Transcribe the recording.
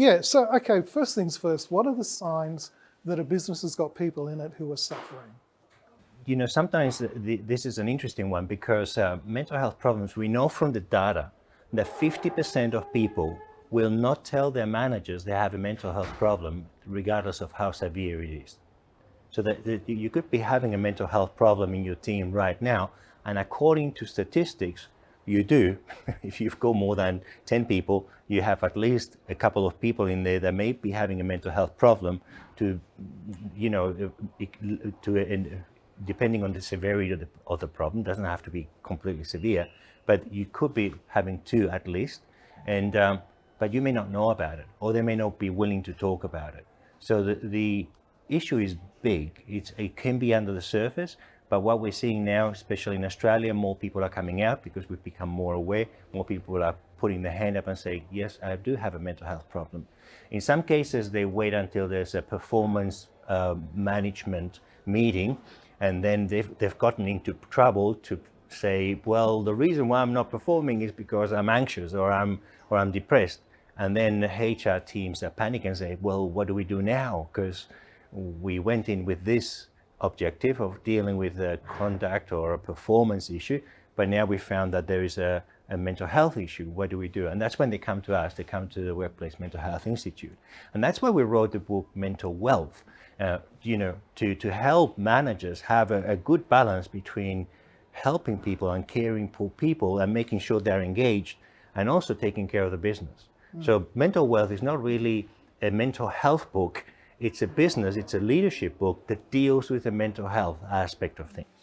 Yeah, so, okay, first things first, what are the signs that a business has got people in it who are suffering? You know, sometimes the, this is an interesting one because uh, mental health problems, we know from the data that 50% of people will not tell their managers they have a mental health problem, regardless of how severe it is. So that, that you could be having a mental health problem in your team right now, and according to statistics, you do. if you've got more than 10 people, you have at least a couple of people in there that may be having a mental health problem to, you know, to, depending on the severity of the, of the problem, doesn't have to be completely severe, but you could be having two at least. And, um, but you may not know about it, or they may not be willing to talk about it. So the, the issue is big. It's, it can be under the surface, but what we're seeing now, especially in Australia, more people are coming out because we've become more aware. More people are putting their hand up and saying, yes, I do have a mental health problem. In some cases, they wait until there's a performance uh, management meeting, and then they've, they've gotten into trouble to say, well, the reason why I'm not performing is because I'm anxious or I'm, or I'm depressed. And then the HR teams are panicking and say, well, what do we do now? Because we went in with this objective of dealing with a conduct or a performance issue, but now we found that there is a, a mental health issue. What do we do? And that's when they come to us, they come to the Workplace Mental Health Institute. And that's why we wrote the book Mental Wealth, uh, you know, to, to help managers have a, a good balance between helping people and caring for people and making sure they're engaged and also taking care of the business. Mm. So mental wealth is not really a mental health book. It's a business, it's a leadership book that deals with the mental health aspect of things.